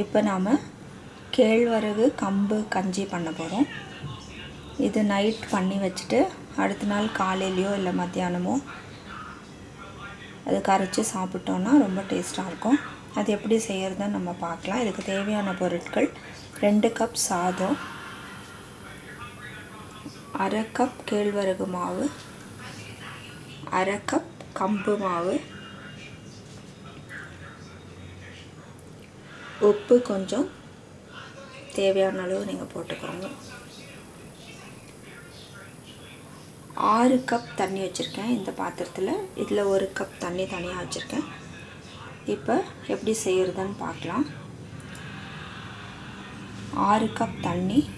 இப்போ நாம் கேழ்வரகு கம்பு கஞ்சி பண்ண போகிறோம் இது நைட் பண்ணி வச்சுட்டு அடுத்த நாள் காலையிலையோ இல்லை மத்தியானமோ அது கரைச்சி சாப்பிட்டோன்னா ரொம்ப டேஸ்ட்டாக இருக்கும். அது எப்படி செய்கிறதுன்னு நம்ம பார்க்கலாம். இதுக்கு தேவையான பொருட்கள் ரெண்டு கப் சாதம் அரை கப் கேழ்வரகு மாவு அரை கப் கம்பு மாவு உப்பு கொஞ்சம் தேவையான அளவு நீங்கள் போட்டுக்கோங்க. ஆறு கப் தண்ணி வச்சுருக்கேன் இந்த பாத்திரத்தில். இதில் ஒரு கப் தண்ணி தனியாக வச்சுருக்கேன். இப்போ எப்படி செய்கிறதுன்னு பார்க்கலாம். ஆறு கப் தண்ணி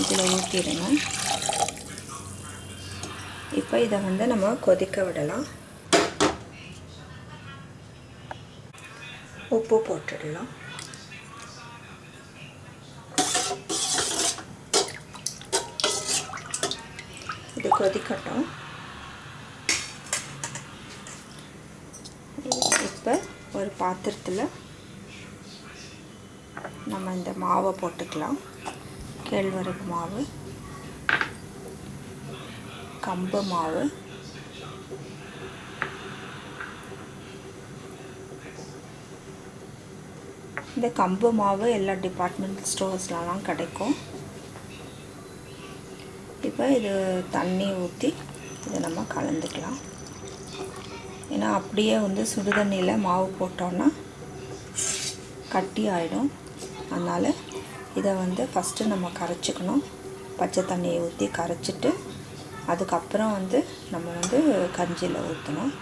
இதில் ஊற்றிடுங்க இப்போ இதை வந்து நம்ம கொதிக்க விடலாம். உப்பு போட்டுடலாம். கொதிக்கட்டும். இப்போ ஒரு பாத்திரத்தில் நம்ம இந்த மாவை போட்டுக்கலாம். கேழ்வரகு மாவு கம்பு மாவு இந்த கம்பு மாவு எல்லா டிபார்ட்மெண்ட் ஸ்டோர்ஸ்லலாம் கிடைக்கும். இப்போ இது தண்ணி ஊற்றி இதை நம்ம கலந்துக்கலாம். ஏன்னா அப்படியே வந்து சுடுதண்ணியில் மாவு போட்டோன்னா கட்டி ஆகிடும் அதனால் இதை வந்து ஃபஸ்ட்டு நம்ம கரைச்சிக்கணும். பச்சை தண்ணியை ஊற்றி கரைச்சிட்டு அதுக்கப்புறம் வந்து நம்ம வந்து கஞ்சியில் ஊற்றணும்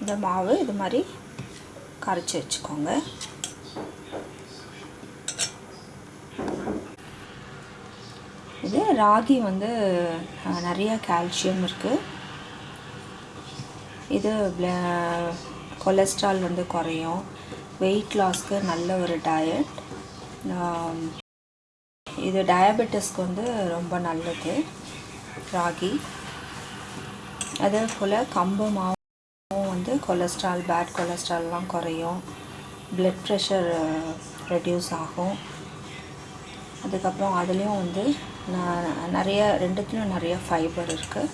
இந்த மாவு இது மாதிரி கரைச்சி வச்சுக்கோங்க. இது ராகி வந்து நிறைய கால்சியம் இருக்குது இது கொலஸ்ட்ரால் வந்து குறையும். வெயிட் லாஸ்க்கு நல்ல ஒரு டயட் இது டயபெட்டிஸ்க்கு வந்து ரொம்ப நல்லது ராகி. அதே போல் கம்பு மாவும் வந்து கொலஸ்ட்ரால் பேட் கொலஸ்ட்ரால்லாம் குறையும். ப்ளட் ப்ரெஷர் ரெடியூஸ் ஆகும். அதுக்கப்புறம் அதுலேயும் வந்து நான் நிறைய ரெண்டுத்துலேயும் நிறைய ஃபைபர் இருக்குது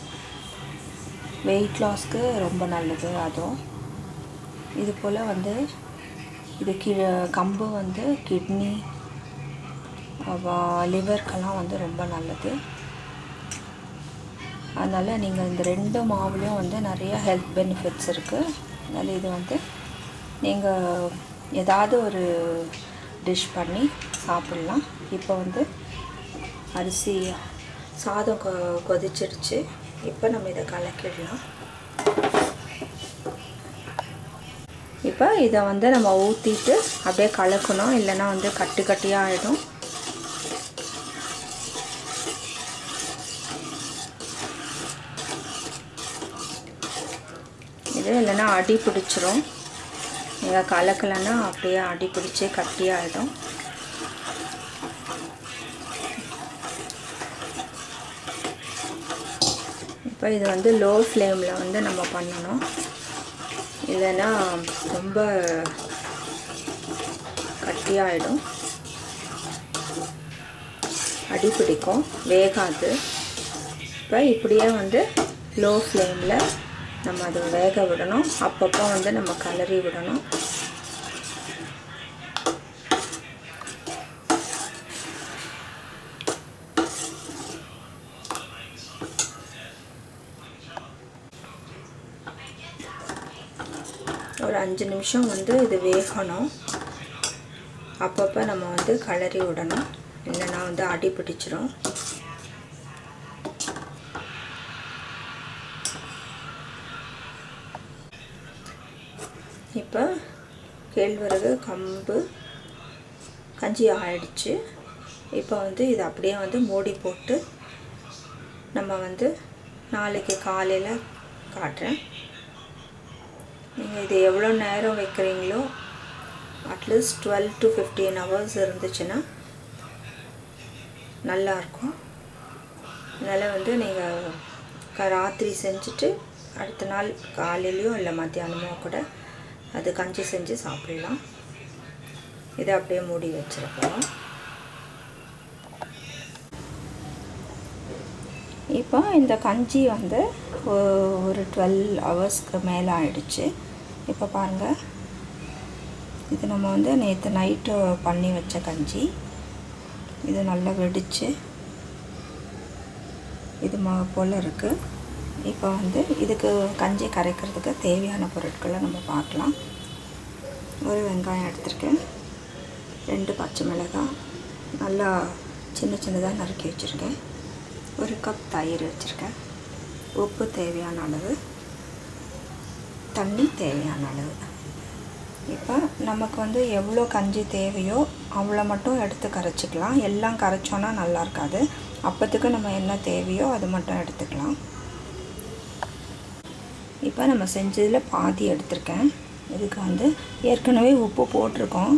வெயிட் லாஸ்க்கு ரொம்ப நல்லது அதுவும். இது போல் வந்து இது கி கம்பு வந்து கிட்னி லிவர்க்கெல்லாம் வந்து ரொம்ப நல்லது. அதனால் நீங்கள் இந்த ரெண்டு மாவுலேயும் வந்து நிறைய ஹெல்த் பெனிஃபிட்ஸ் இருக்குது அதனால் இது வந்து நீங்கள் ஏதாவது ஒரு டிஷ் பண்ணி சாப்பிட்லாம். இப்போ வந்து அரிசி சாதம் கொ கொதிச்சிருச்சு. இப்போ நம்ம இதை கலக்கிடலாம். இப்போ இதை வந்து நம்ம ஊற்றிட்டு அப்படியே கலக்கணும். இல்லைன்னா வந்து கட்டு கட்டியாக ஆகிடும் இது இல்லைன்னா அடி பிடிச்சிரும். நீங்கள் கலக்கலைன்னா அப்படியே அடி பிடிச்சி கட்டியாகிடும் இப்போ இது வந்து லோ ஃப்ளேமில் வந்து நம்ம பண்ணணும். இல்லைன்னா ரொம்ப கட்டியாகிடும் அடி பிடிக்கும் வேகாது. இப்போ இப்படியே வந்து லோ ஃப்ளேமில் நம்ம அதை வேக விடணும். அப்பப்போ வந்து நம்ம கலரி விடணும். ஒரு அஞ்சு நிமிஷம் வந்து இது வேகணும். அப்பப்போ நம்ம வந்து கலரி விடணும். இல்லைன்னா வந்து அடி பிடிச்சிரும். இப்போ கேழ்வரகு கம்பு கஞ்சி ஆயிடுச்சு. இப்போ வந்து இது அப்படியே வந்து மூடி போட்டு நம்ம வந்து நாளைக்கு காலையில் காட்டுறேன். நீங்கள் இது எவ்வளோ நேரம் வைக்கிறீங்களோ at least twelve to fifteen hours இருந்துச்சுன்னா நல்லாயிருக்கும் அதனால் வந்து நீங்கள் ராத்திரி செஞ்சுட்டு அடுத்த நாள் காலையிலையோ இல்லை மத்தியானமோ கூட அது கஞ்சி செஞ்சு சாப்பிடலாம். இதை அப்படியே மூடி வச்சுருக்கோம். இப்போ இந்த கஞ்சி வந்து ஒரு டுவெல் ஹவர்ஸ்க்கு மேலே ஆயிடுச்சு. இப்போ பாருங்கள் இது நம்ம வந்து நேற்று நைட்டு பண்ணி வச்ச கஞ்சி. இது நல்லா வெடிச்சு. இது போல் இருக்குது இப்போ வந்து இதுக்கு கஞ்சி கரைக்கிறதுக்கு தேவையான பொருட்களை நம்ம பார்க்கலாம். ஒரு வெங்காயம் எடுத்திருக்கேன். ரெண்டு பச்சை மிளகாய். நல்லா சின்ன சின்னதாக நறுக்கி வச்சுருக்கேன். ஒரு கப் தயிர் வச்சுருக்கேன். உப்பு தேவையான அளவு. தண்ணி தேவையான அளவு. இப்போ நமக்கு வந்து எவ்வளோ கஞ்சி தேவையோ அவ்வளோ மட்டும் எடுத்து கரைச்சிக்கலாம். எல்லாம் கரைச்சோன்னா நல்லா இருக்காது. அப்போத்துக்கு நம்ம என்ன தேவையோ அது மட்டும் எடுத்துக்கலாம். இப்போ நம்ம செஞ்சதில் பாதி எடுத்திருக்கேன். இதுக்கு வந்து ஏற்கனவே உப்பு போட்டிருக்கோம்.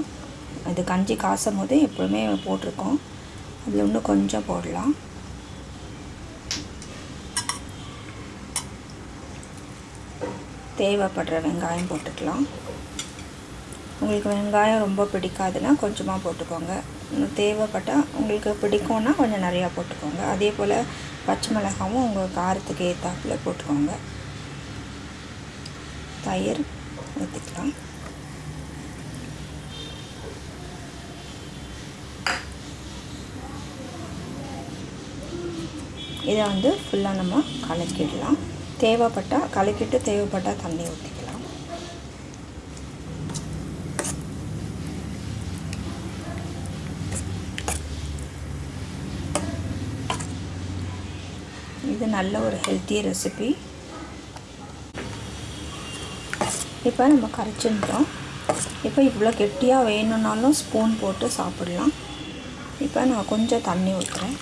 அது கஞ்சி காசும் போது எப்பவுமே போட்டிருக்கோம். அதில் இன்னும் கொஞ்சம் போடலாம். தேவைப்படுற வெங்காயம் போட்டுக்கலாம். உங்களுக்கு வெங்காயம் ரொம்ப பிடிக்காதுன்னா கொஞ்சமாக போட்டுக்கோங்க. இன்னும் தேவைப்பட்டால் உங்களுக்கு பிடிக்கும்னா கொஞ்சம் நிறையா போட்டுக்கோங்க. அதே போல் பச்சை மிளகாவும் உங்கள் காரத்துக்கு ஏற்றாப்புல போட்டுக்கோங்க. தயிர் ஊற்றிக்கலாம் இதை வந்து ஃபுல்லாக நம்ம கலக்கிடலாம். தேவைப்பட்டால் கலக்கிட்டு தேவைப்பட்டால் தண்ணி ஊற்றிக்கலாம் இது நல்ல ஒரு ஹெல்த்தி ரெசிபி இப்போ நம்ம கரைச்சிருந்தோம் இப்போ இவ்வளோ கெட்டியாக வேணும்னாலும் ஸ்பூன் போட்டு சாப்பிடலாம். இப்போ நான் கொஞ்சம் தண்ணி ஊற்றுறேன்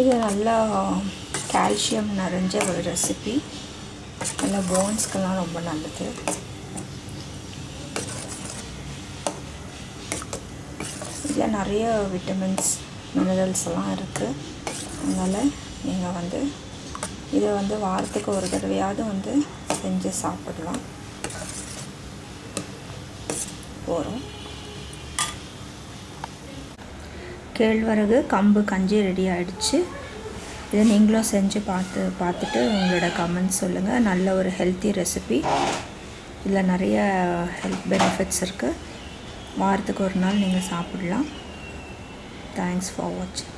இது நல்லா கால்சியம் நிறைஞ்ச ஒரு ரெசிபி நல்லா போன்ஸ்க்கெல்லாம் ரொம்ப நல்லது. இதில் நிறைய விட்டமின்ஸ் மினரல்ஸ் எல்லாம் இருக்குது அதனால் நீங்கள் வந்து இதை வந்து வாரத்துக்கு ஒரு தடவையாவது வந்து செஞ்சு சாப்பிடலாம். போகிறோம் கேழ்வரகு கம்பு கஞ்சி ரெடி ஆகிடுச்சு இதை நீங்களும் செஞ்சு பார்த்து பார்த்துட்டு உங்களோட கமெண்ட்ஸ் சொல்லுங்கள் நல்ல ஒரு ஹெல்த்தி ரெசிபி இதில் நிறைய ஹெல்த் பெனிஃபிட்ஸ் இருக்குது வாரத்துக்கு ஒரு நாள் நீங்கள் சாப்பிடலாம். தேங்க்ஸ் ஃபார் வாட்சிங்